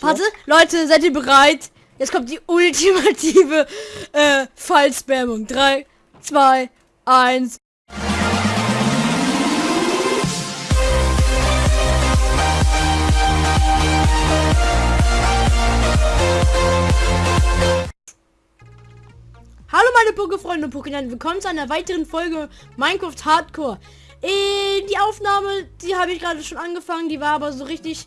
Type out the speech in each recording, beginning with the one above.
Warte, Leute, seid ihr bereit? Jetzt kommt die ultimative äh, Fallspammung. 3, 2, 1. Hallo meine Pokéfreunde und Pokémon, willkommen zu einer weiteren Folge Minecraft Hardcore. Äh, die Aufnahme, die habe ich gerade schon angefangen, die war aber so richtig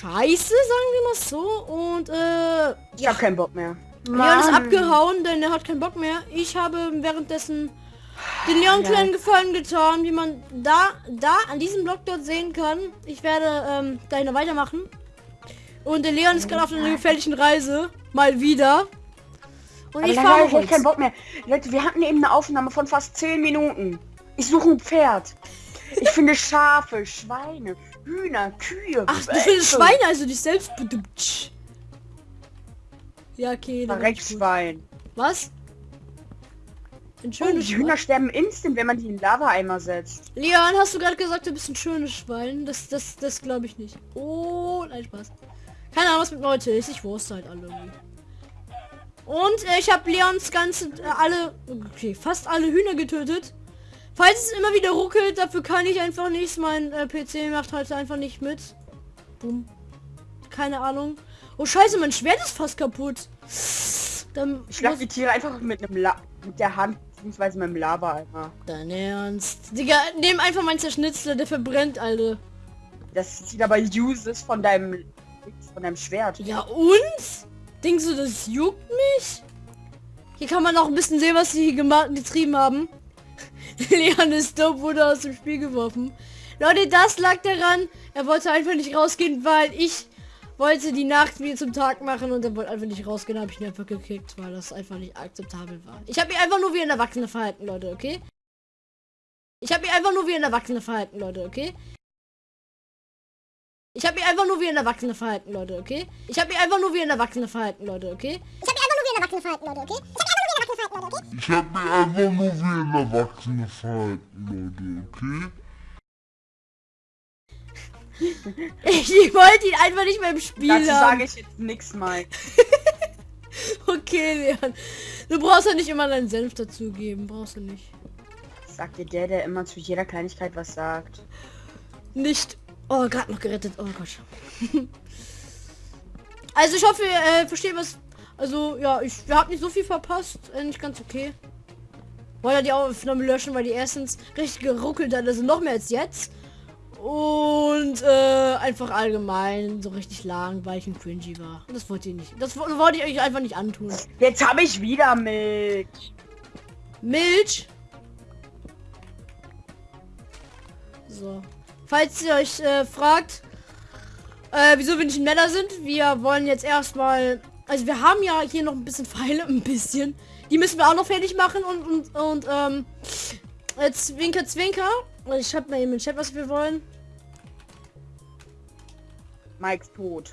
scheiße, sagen wir mal so. Und äh, ich habe keinen Bock mehr. Leon ist abgehauen, denn er hat keinen Bock mehr. Ich habe währenddessen den Leon ja. kleinen Gefallen getan, wie man da, da an diesem Block dort sehen kann. Ich werde ähm, dahin weitermachen. Und der Leon ist gerade auf einer gefährlichen Reise. Mal wieder. Und ich fahre ich keinen Bock mehr. Leute, wir hatten eben eine Aufnahme von fast 10 Minuten. Ich suche ein Pferd. Ich finde Schafe, Schweine, Hühner, Kühe. Ach, du findest Schweine, also dich selbst. Ja, okay. Schwein. Was? Ein schönes oh, die Hühner sterben instant, wenn man die in Lava-Eimer setzt. Leon, hast du gerade gesagt, du bist ein schönes Schwein? Das, das, das glaube ich nicht. Oh, nein, Spaß. Keine Ahnung, was mit Leute ist. Ich wusste halt alle. Und äh, ich habe Leons ganze, äh, alle, okay, fast alle Hühner getötet. Falls es immer wieder ruckelt, dafür kann ich einfach nichts. Mein äh, PC macht heute einfach nicht mit. Boom. Keine Ahnung. Oh scheiße, mein Schwert ist fast kaputt. Dann ich schlag die Tiere einfach mit einem La mit der Hand beziehungsweise mit dem Lava einmal. Dein Ernst. Digga, nehm einfach mein Zerschnitzler, der verbrennt, Alter. Das sieht aber uses von deinem von deinem Schwert. Ja und? Denkst du, das juckt mich? Hier kann man auch ein bisschen sehen, was sie hier getrieben haben. Leon ist dope, wurde aus dem Spiel geworfen. Leute, das lag daran, er wollte einfach nicht rausgehen, weil ich wollte die Nacht wie zum Tag machen und er wollte einfach nicht rausgehen, habe ich ihn einfach gekickt, weil das einfach nicht akzeptabel war. Ich habe mich einfach nur wie ein Erwachsener verhalten, Leute, okay? Ich habe mich einfach nur wie ein Erwachsener verhalten, Leute, okay? Ich habe mich einfach nur wie ein Erwachsener verhalten, Leute, okay? Ich habe mich einfach nur wie ein Erwachsener verhalten, Leute, okay? Ich habe mich einfach nur wie ein Erwachsener verhalten, Leute, okay? Ich habe mich einfach nur wie ein Erwachsener verhalten, Leute, okay? ich wollte ihn einfach nicht mehr im Spiel Dazu haben. sage ich jetzt nichts mal. okay, Leon. Du brauchst ja nicht immer deinen Senf dazugeben. Brauchst du nicht. Sagt dir der, der immer zu jeder Kleinigkeit was sagt. Nicht. Oh, gerade noch gerettet. Oh Gott. also ich hoffe, ihr äh, versteht was. Also ja, ich habe nicht so viel verpasst. Äh, nicht ganz okay. Wollte die Aufnahme löschen, weil die erstens richtig geruckelt hat. Also noch mehr als jetzt. Und äh, einfach allgemein so richtig lang, weil ich ein cringy war. Das wollte ich nicht. Das wollte ich euch einfach nicht antun. Jetzt habe ich wieder Milch. Milch? So. Falls ihr euch äh, fragt, äh, wieso wir nicht in Männer sind, wir wollen jetzt erstmal... Also wir haben ja hier noch ein bisschen Pfeile, ein bisschen. Die müssen wir auch noch fertig machen und, und, und ähm, Zwinker, Zwinker. Ich habe mal eben im Chat, was wir wollen. Mikes tot.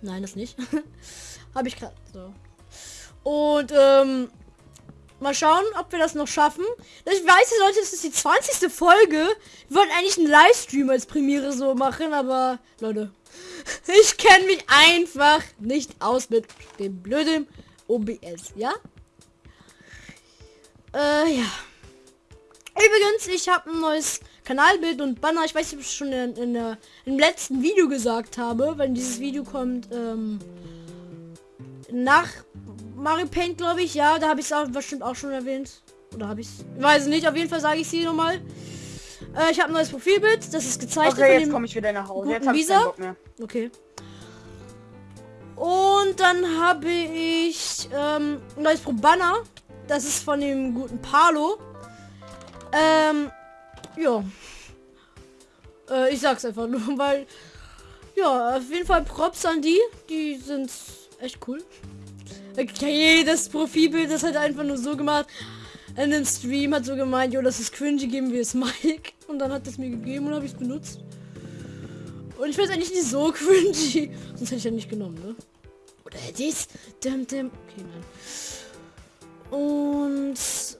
Nein, das nicht. Habe ich gerade so. Und ähm, mal schauen, ob wir das noch schaffen. Ich weiß, Leute, es ist die 20. Folge. Wir wollten eigentlich einen Livestream als Premiere so machen, aber Leute, ich kenne mich einfach nicht aus mit dem blöden OBS, ja? Äh, ja. Übrigens, ich habe ein neues Kanalbild und Banner. Ich weiß nicht, ob ich schon in, in, in, im letzten Video gesagt habe, wenn dieses Video kommt ähm, nach Mario Paint, glaube ich. Ja, da habe ich es auch bestimmt auch schon erwähnt. Oder habe ich es? Weiß nicht. Auf jeden Fall sage ich sie nochmal. Äh, ich habe ein neues Profilbild. Das ist gezeichnet. Okay, jetzt komme ich wieder nach Hause. Jetzt Visa. Okay. Und dann habe ich ähm, ein neues Pro Banner. Das ist von dem guten Palo. Ähm, ja. Äh, ich sag's einfach nur, weil... Ja, auf jeden Fall Props an die. Die sind echt cool. Okay, das Profilbild ist halt einfach nur so gemacht. In dem Stream hat so gemeint, jo, das ist cringy, geben wir es Mike. Und dann hat es mir gegeben und habe ich es benutzt. Und ich weiß eigentlich nicht so cringy. Sonst hätte ich ja nicht genommen, ne? Oder hätte ich es? Okay, nein. Und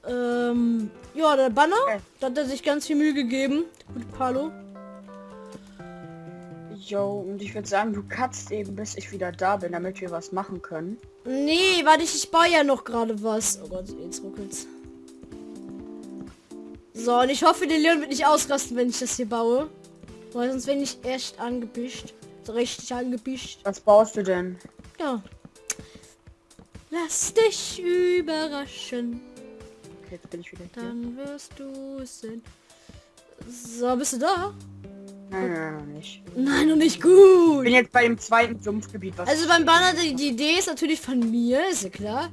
ähm, ja, der Banner, da hat er sich ganz viel Mühe gegeben. Gut, Palo. Jo, und ich würde sagen, du kannst eben, bis ich wieder da bin, damit wir was machen können. Nee, warte, ich, ich baue ja noch gerade was. Oh Gott, jetzt ruckelt's. So, und ich hoffe, der Leon wird nicht ausrasten, wenn ich das hier baue. Weil sonst bin ich echt angepischt. So richtig angepischt. Was baust du denn? Ja. Lass dich überraschen. Okay, jetzt bin ich wieder hier. Dann wirst du es sehen. So, bist du da? Nein, nein, noch nicht. Nein, noch nicht Ich gut. bin jetzt bei dem zweiten Sumpfgebiet, Also beim Banner, die, die Idee ist natürlich von mir, ist ja klar.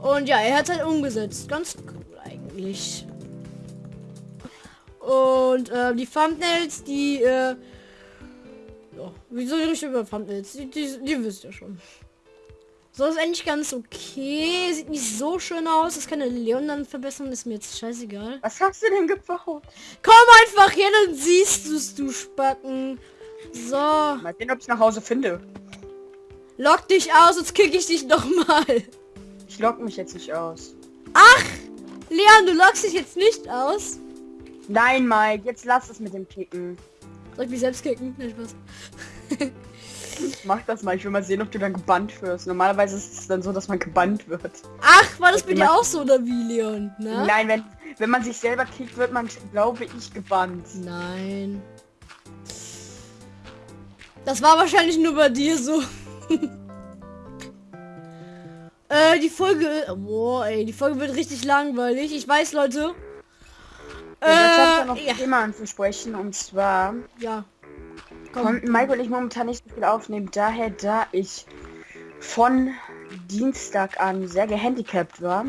Und ja, er hat halt umgesetzt. Ganz cool eigentlich. Und äh, die Thumbnails, die, äh, ja, wieso rede ich über Thumbnails? Die, die, die wisst ihr schon. So ist eigentlich ganz okay. Sieht nicht so schön aus. Das kann der Leon dann verbessern. Ist mir jetzt scheißegal. Was hast du denn gebaut? Komm einfach hier, dann siehst du es, du Spacken. So. Mal sehen, ob ich nach Hause finde. Lock dich aus, sonst kick ich dich noch mal. Ich lock mich jetzt nicht aus. Leon, du lockst dich jetzt nicht aus. Nein, Mike, jetzt lass es mit dem Kicken. Soll ich mich selbst kicken? Nein, Spaß. Mach das mal, ich will mal sehen, ob du dann gebannt wirst. Normalerweise ist es dann so, dass man gebannt wird. Ach, war das bei dir auch so oder wie, Leon? Ne? Nein, wenn, wenn man sich selber kickt, wird man, glaube ich, gebannt. Nein. Das war wahrscheinlich nur bei dir so. äh, die Folge... Boah, ey, die Folge wird richtig langweilig. Ich weiß, Leute. Äh, jetzt habe noch ja. ein Thema anzusprechen und zwar ja. Konnten Mike und ich momentan nicht so viel aufnehmen, daher da ich von Dienstag an sehr gehandicapt war,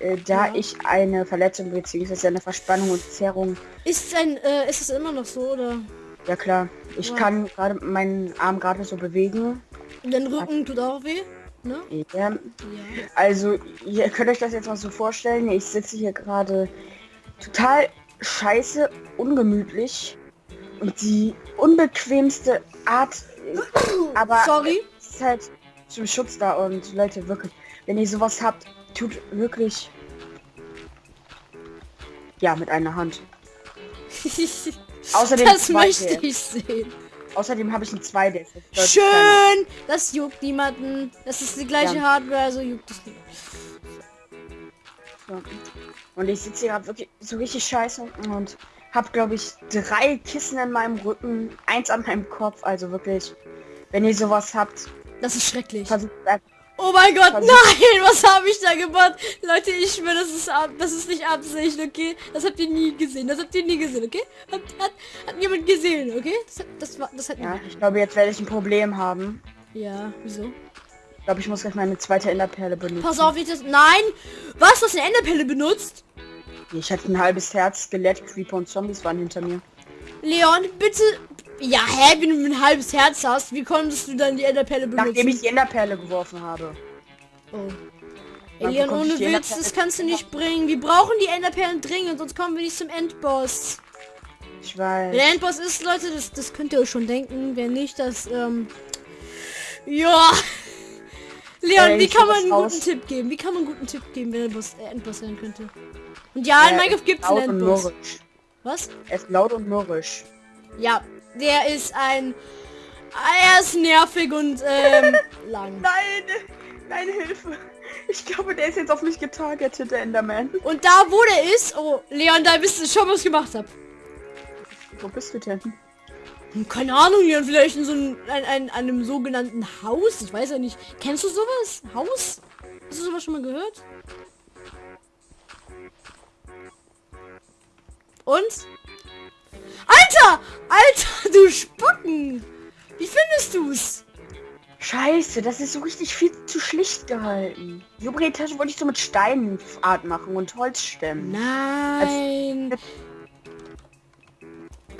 äh, da Ja. ich eine Verletzung bzw. eine Verspannung und Zerrung, Ist ein, äh, ist es immer noch so oder? ja klar, ich Ja. kann gerade meinen Arm gerade so bewegen. Dein Rücken tut auch weh, ne? Ja, Ja. Also, ihr könnt euch das jetzt mal so vorstellen. Ich sitze hier gerade total scheiße, ungemütlich und die unbequemste Art. Aber Sorry. es ist halt zum Schutz da und Leute, wirklich, wenn ihr sowas habt, tut wirklich ja mit einer Hand. Außerdem das möchte ich sehen. Außerdem habe ich ein 2 DS. das ist deutlich kleiner. Schön! Das juckt niemanden. Das ist die gleiche Ja. Hardware, also juckt es nicht. Ja. Und ich sitze hier gerade wirklich so richtig scheiße und habe, glaube ich, drei Kissen in meinem Rücken, eins an meinem Kopf. Also wirklich, wenn ihr sowas habt, Das ist schrecklich. versucht einfach. Oh mein Gott, Versuch- nein, was habe ich da gemacht? Leute, ich schwöre, das ist, ab, das ist nicht Absicht, okay? Das habt ihr nie gesehen, das habt ihr nie gesehen, okay? Hat, hat, hat niemand gesehen, okay? Das, hat- das war, das hat Ja, ich glaube, jetzt werde ich ein Problem haben. Ja, wieso? Ich glaube, ich muss gleich meine zweite Enderperle benutzen. Pass auf, ich das, nein! Was, du hast eine Enderpelle benutzt? Ich hatte ein halbes Herz, Skelett, Creeper und Zombies waren hinter mir. Leon, bitte, ja, hä, wenn du ein halbes Herz hast, wie konntest du dann die Enderpelle benutzen? Nachdem ich die Enderperle geworfen habe. Oh. Ey, Leon, ohne Witz, Enderperle. das kannst du nicht bringen. Wir brauchen die Enderperlen dringend, sonst kommen wir nicht zum Endboss. Ich Wer weiß. der Endboss ist, Leute, das, das könnt ihr euch schon denken. Wer nicht, das, ähm... Ja. Leon, Äh, wie kann man einen raus. guten Tipp geben? Wie kann man einen guten Tipp geben, wenn Boss, äh, Endboss sein könnte? Und ja, in Äh, Minecraft gibt es einen Endboss. Was? Er ist laut und mürrisch. Ja, der ist ein... Er ist nervig und, ähm, lang. Nein! Nein, Hilfe! Ich glaube, der ist jetzt auf mich getargetet, der Enderman. Und da, wo der ist... Oh, Leon, da bist du schon, was ich gemacht habe. Wo bist du denn? Hm, Keine Ahnung, Leon, vielleicht in so einem, ein, ein, einem sogenannten Haus. Ich weiß ja nicht. Kennst du sowas? Haus? Hast du sowas schon mal gehört? Und? Alter! Alter, du Spacken! Wie findest du's? Scheiße, das ist so richtig viel zu schlicht gehalten. Die obere Etage wollte ich so mit Steinart machen und Holzstämmen. Nein.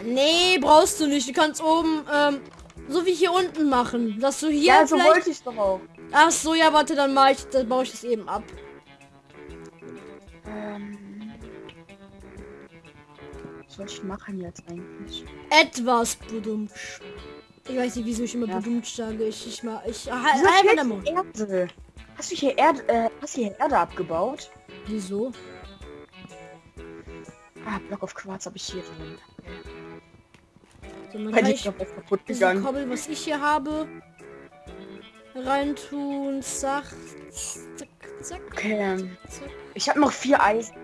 Nee, brauchst du nicht. Du kannst oben, ähm, so wie hier unten machen. Dass du hier Ja, so vielleicht... wollte ich doch auch. Ach so, ja, warte, dann mach ich, dann baue ich das eben ab. Ähm, was soll ich machen jetzt eigentlich? Etwas bedummt. Ich weiß nicht, wieso ich immer Ja. bedummt sage. Ich, ich mal, ich. Erde? Hast du hier Erde, äh, hast du hier Erde abgebaut? Wieso? Ah, Block of Quarz habe ich hier drin. So, Bei ich ist noch was kaputt gegangen. Kobbel, was ich hier habe, reintun. Zack, zack, zack, Okay, zack. ich habe noch vier Eisen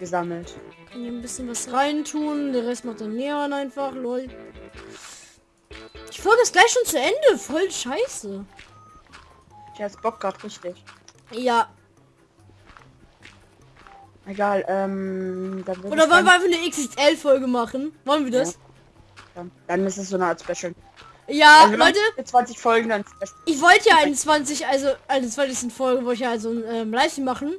gesammelt. Kann hier ein bisschen was reintun. Der Rest macht dann Neon einfach. Lol. Die Folge ist gleich schon zu Ende. Voll scheiße. Ich hab jetzt Bock grad richtig. Ja. Egal, ähm, Oder ich wollen wir einfach eine XXL-Folge machen? Wollen wir das? dann, dann ist es so eine Art Special. Ja, Also Leute, 20 Folgen dann Special. ich wollte ja eine 20, also eine 20. Folge wollte ich ja also ein ähm, Livestream machen.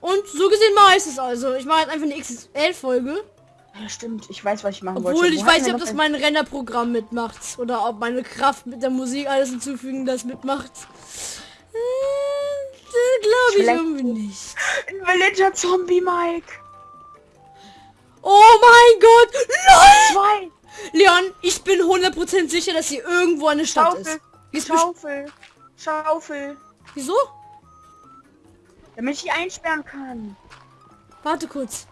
Und so gesehen mache ich es also. Ich mache jetzt einfach eine XXL-Folge. Ja, stimmt. Ich weiß, was ich machen wollte. Obwohl, Wo ich weiß nicht, ob das ein- mein Rennerprogramm mitmacht. Oder ob meine Kraft mit der Musik alles hinzufügen das mitmacht. Äh, Glaube ich irgendwie nicht. Ein Villager Zombie, Mike. Oh mein Gott! LOL! Zwei. Leon, ich bin 100% sicher, dass hier irgendwo eine Stadt Schaufel. ist. Schaufel. Schaufel. Wieso? Damit ich die einsperren kann. Warte kurz.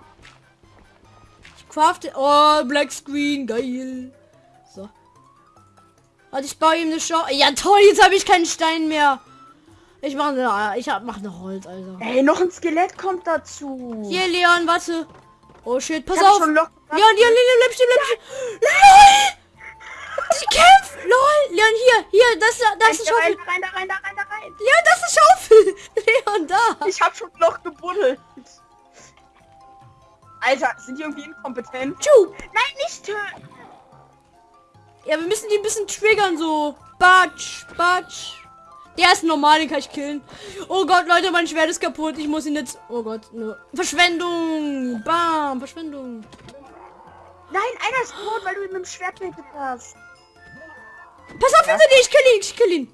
Ich crafte... Oh, Black Screen, geil. So. Warte, ich baue ihm eine Schau... Ja toll, jetzt habe ich keinen Stein mehr. Ich mache eine... Ich hab, mach eine Holz, Alter. Ey, noch ein Skelett kommt dazu. Hier, Leon, warte. Oh shit, pass ich auf. schon Leon, Leon, Leon, bleib stehen, bleib stehen. LOL! Sie kämpft! LOL! Leon, hier, hier, das, das ist eine Schaufel. da rein, da rein, da rein, da rein. Leon, das ist Schaufel. Leon, da. Ich hab schon ein Loch gebuddelt. Alter, sind die irgendwie inkompetent? Tschu. Nein, nicht töten. Ja, wir müssen die ein bisschen triggern, so. Batsch, batsch. Der ist normal, den kann ich killen. Oh Gott, Leute, mein Schwert ist kaputt. Ich muss ihn jetzt... Oh Gott, ne. Verschwendung. Bam, Verschwendung. Nein, einer ist tot, weil du ihn mit dem Schwert getötet hast. Pass auf, hinter dir, ich kill ihn, ich kill ihn.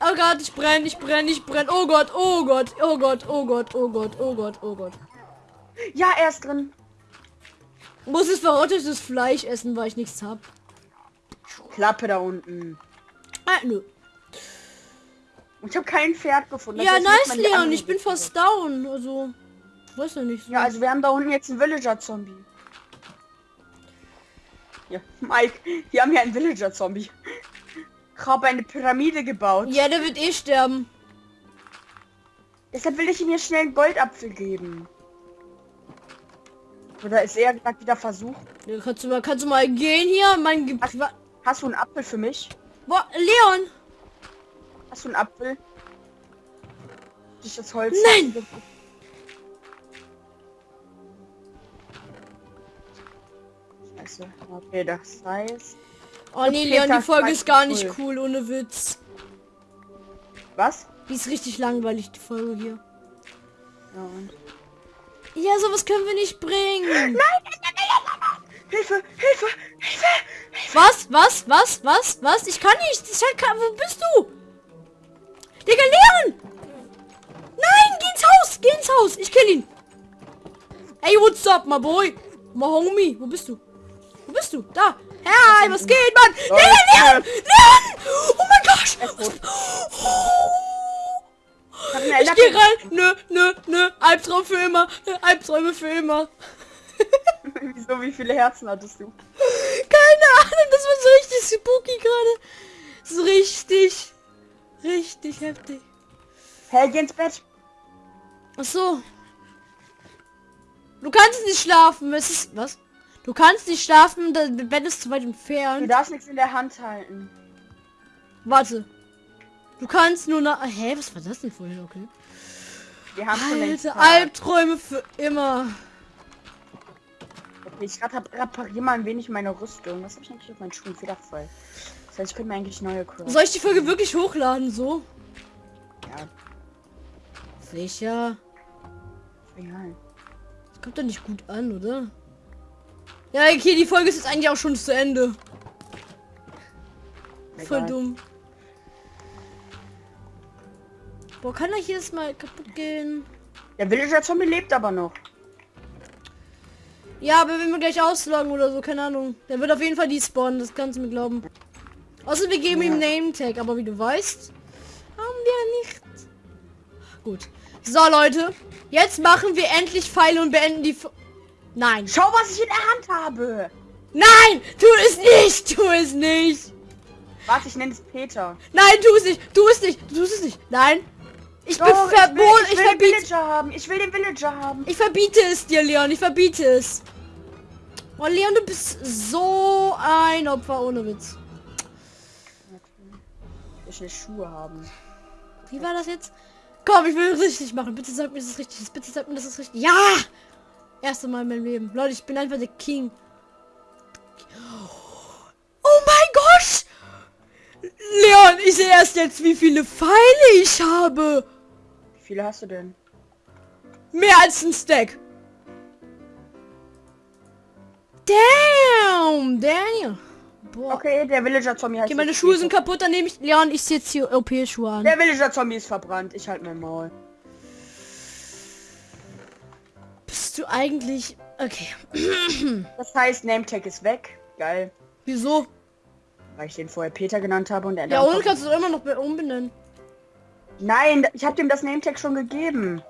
Oh Gott, ich brenne, ich brenne, ich brenne. Oh Gott, oh Gott, oh Gott, oh Gott, oh Gott, oh Gott, oh Gott. Ja, er ist drin. Muss es verrottetes Fleisch essen, weil ich nichts hab. Klappe da unten. Ah, nö. Ich habe kein Pferd gefunden. Das Ja, nice, Leon, ich bin fast down. Also, weiß ja nicht. So. Ja, also wir haben da unten jetzt einen Villager-Zombie. Ja, Mike, wir haben hier einen Villager-Zombie. Ich habe eine Pyramide gebaut. ja, der wird eh sterben. Deshalb will ich ihm hier schnell einen Goldapfel geben. Oder ist er gerade wieder versucht? Ja, kannst du mal, kannst du mal gehen hier? Mein Ge Hast, hast du einen Apfel für mich? Boah, Leon! Hast du einen Apfel? Ich das Holz. Nein! Scheiße. Okay, das heißt. Oh nee, Leon, die Folge ist gar nicht cool, ohne Witz. Was? Die ist richtig langweilig, die Folge hier. Ja, und Ja, sowas können wir nicht bringen. Hilfe! Hilfe! Hilfe! Was? Was? Was? Was? Was? Ich kann nicht. Ich kann, wo bist du? Digga, Leon! Nein, geh ins Haus! Geh ins Haus! Ich kill ihn! Hey, what's up, my boy? My homie, wo bist du? Wo bist du? Da! Hey, was geht, Mann? Leon, Leon! Leon! Oh mein Gott! Tot. Ich geh rein! Nö, nö, nö. Albtraum für immer. Albträume für immer. Wieso, wie viele Herzen hattest du? Keine Ahnung, das war so richtig spooky gerade. So richtig, richtig heftig. Hey, geh ins Bett. Ach so. Du kannst nicht schlafen. Es ist was? Du kannst nicht schlafen. Das Bett ist zu weit Du entfernt. darfst nichts in der Hand halten. Warte. Du kannst nur nach. Hä, was war das denn vorhin? Okay. Wir haben Alter. Albträume für immer. Okay, ich repariere mal ein wenig meine Rüstung. Was habe ich eigentlich auf meinen Schuhen? Federvoll. Das heißt, ich könnte mir eigentlich neue craften. Soll ich die Folge wirklich hochladen? So? Ja, Sicher. egal. Das kommt doch nicht gut an, oder? Ja, okay, die Folge ist jetzt eigentlich auch schon zu Ende. Voll Egal. dumm. Boah, kann er jedes Mal kaputt gehen? Der Villager-Zombie lebt aber noch. Ja, aber wenn wir gleich ausloggen oder so, keine Ahnung. Der wird auf jeden Fall die spawnen, das kannst du mir glauben. Außer wir geben ihm Name Tag, aber wie du weißt, haben wir nicht. Gut. So, Leute. Jetzt machen wir endlich Pfeile und beenden die... Fo Nein. Schau, was ich in der Hand habe. Nein! Tu es nicht! Tu es nicht! Warte, ich nenne es Peter. Nein, tu es nicht! Tu es nicht! Tu es nicht! Nein! Ich bin Doch, verboten! ich will, ich will den verbiete... Villager haben. Ich will den Villager haben. Ich verbiete es dir, Leon. Ich verbiete es. Oh, Leon, du bist so ein Opfer ohne Witz. Ich will Schuhe haben. Wie war das jetzt? Komm, ich will es richtig machen. Bitte sag mir, dass es richtig ist. Bitte sag mir, dass es richtig Ja! Erste Mal in meinem Leben. Leute, ich bin einfach der King. Oh mein Gott! Leon, ich sehe erst jetzt, wie viele Pfeile ich habe. Wie viele hast du denn? Mehr als ein Stack. Damn! Damn! Boah. Okay, Okay, der Villager Zombie heißt. meine jetzt Schuhe sind kaputt, dann nehme ich... Leon, ich sehe jetzt hier OP-Schuhe an. Der Villager Zombie ist verbrannt. Ich halte mein Maul. Bist du eigentlich... Okay. Das heißt, Nametag ist weg. Geil. Wieso? Weil ich den vorher Peter genannt habe und er Ja, und kannst du es immer noch be- umbenennen. Nein, ich habe dem das Nametag schon gegeben.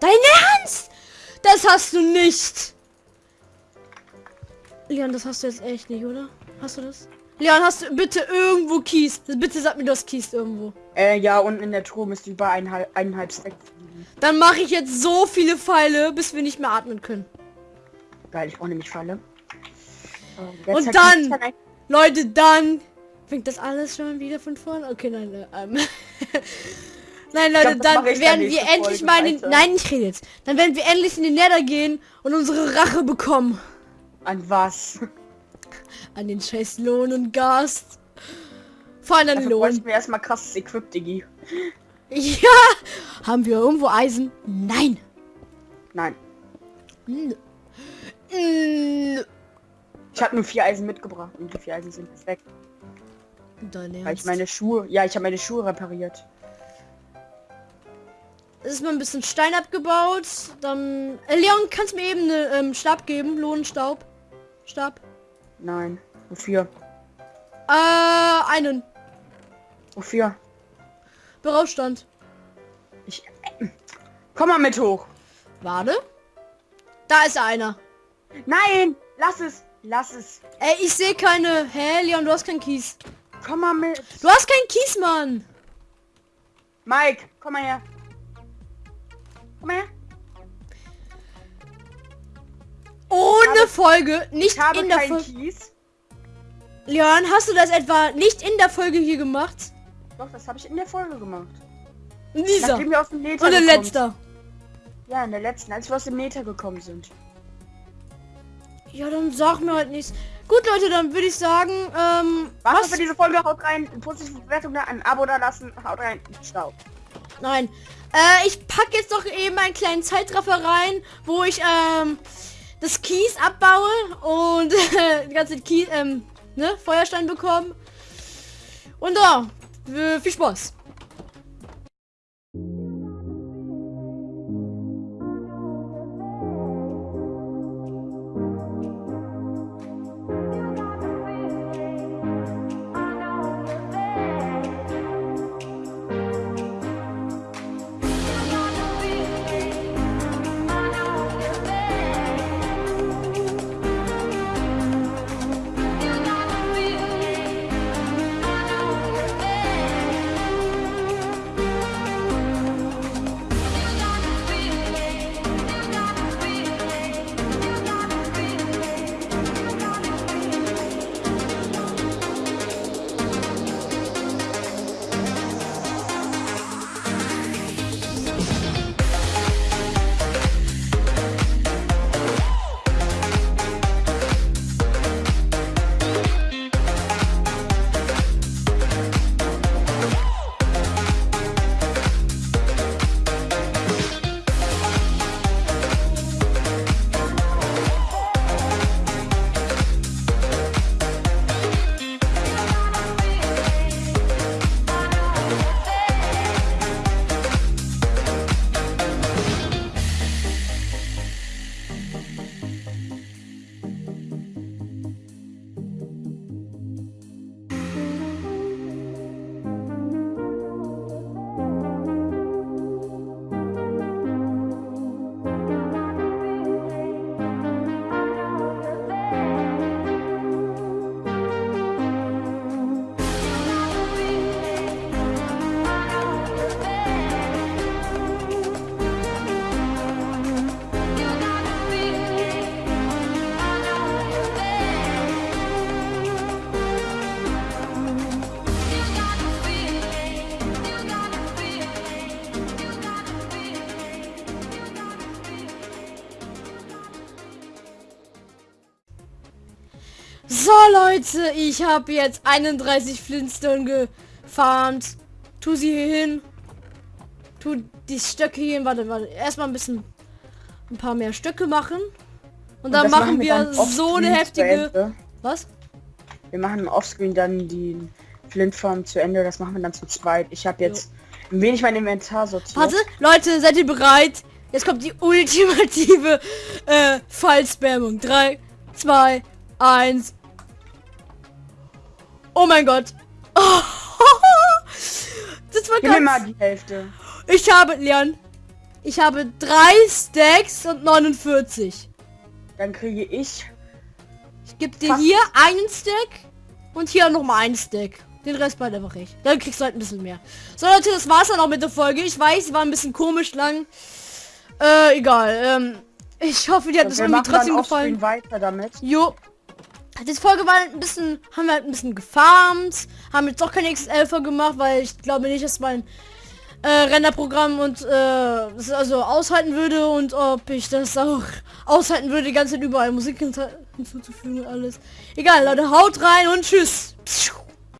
Dein Ernst? Das hast du nicht. Leon, das hast du jetzt echt nicht, oder? Hast du das? Leon, hast du bitte irgendwo Kies? Bitte sag mir, du hast Kies irgendwo. Äh, ja, unten in der Truhe müsste über eineinhalb, eineinhalb Stack. Dann mache ich jetzt so viele Pfeile, bis wir nicht mehr atmen können. Geil, ich brauche nämlich Falle. So, Und dann- ich- Leute, dann fängt das alles schon wieder von vorne. Okay, nein, äh, ähm. Nein, Leute, das dann ich werden wir endlich Folge mal in den... weiter. Nein, ich rede jetzt. Dann werden wir endlich in den Nether gehen und unsere Rache bekommen. An was? An den scheiß Lohn und Gast. Vor allem an Lohn. bräuchten wir erstmal krasses Equip, Diggi. Ja! Haben wir irgendwo Eisen? Nein. Nein. N- N- Ich habe nur vier Eisen mitgebracht und die vier Eisen sind weg. Dein Weil ich Ernst. meine Schuhe... Ja, ich habe meine Schuhe repariert. Es ist mal ein bisschen Stein abgebaut. Dann... Äh, Leon, kannst du mir eben eine ähm, Stab geben? Lohnenstaub. Stab. Nein. Wofür? Äh, einen. Wofür? Berauschstand. Ich... Komm mal mit hoch. Warte. Da ist einer. Nein! Lass es! Lass es! Ey, ich sehe keine... Hä, Leon, du hast keinen Kies. Komm mal mit! Du hast keinen Kies, Mann. Mike, komm mal her! Komm mal her! Ohne habe- Folge. Nicht in der Folge. Leon, hast du das etwa nicht in der Folge hier gemacht? Doch, das habe ich in der Folge gemacht. In dieser. Nachdem wir aus dem Nether Und der gekommen letzter. Ja, in der letzten, als wir aus dem Nether gekommen sind. Ja, dann sag mir halt nichts. Gut, Leute, dann würde ich sagen, ähm, Was, was? für diese Folge? Haut rein, eine positive Bewertung da, ein Abo da lassen, haut rein, Stau. Nein. Äh, ich pack jetzt doch eben einen kleinen Zeitraffer rein, wo ich, ähm, das Kies abbaue und die ganze Kies, ähm, ne, Feuerstein bekomme. Und da, äh, viel Spaß. Leute, ich habe jetzt 31 Flintstone gefarmt. Tu sie hier hin. Tu die Stöcke hier hin. Warte, warte. Erstmal ein bisschen ein paar mehr Stöcke machen. Und dann das machen wir dann so eine heftige... Was? Wir machen im Offscreen dann die Flintform zu Ende. Das machen wir dann zu zweit. Ich habe jetzt ein wenig mein Inventar sortiert. Warte, Leute, seid ihr bereit? Jetzt kommt die ultimative äh, Fallspammung. 3, 2, 1. Oh mein Gott. das war Gib mir mal ganz... die Hälfte. Ich habe, Leon, ich habe drei Stacks und 49. Dann kriege ich. Ich gebe dir hier einen Stack und hier noch mal einen Stack. Den Rest bleibt einfach ich. Dann kriegst du halt ein bisschen mehr. So Leute, das war's dann auch mit der Folge. Ich weiß, sie war ein bisschen komisch lang. Äh, egal. Ähm, ich hoffe, dir hat es wir irgendwie trotzdem gefallen. weiter damit. Jo. Die Folge war ein bisschen, haben wir halt ein bisschen gefarmt, haben jetzt doch keine XL gemacht, weil ich glaube nicht, dass mein äh, Renderprogramm und äh, also aushalten würde und ob ich das auch aushalten würde, die ganze Zeit überall Musik hinzu- hinzuzufügen und alles. Egal, Leute, haut rein und tschüss.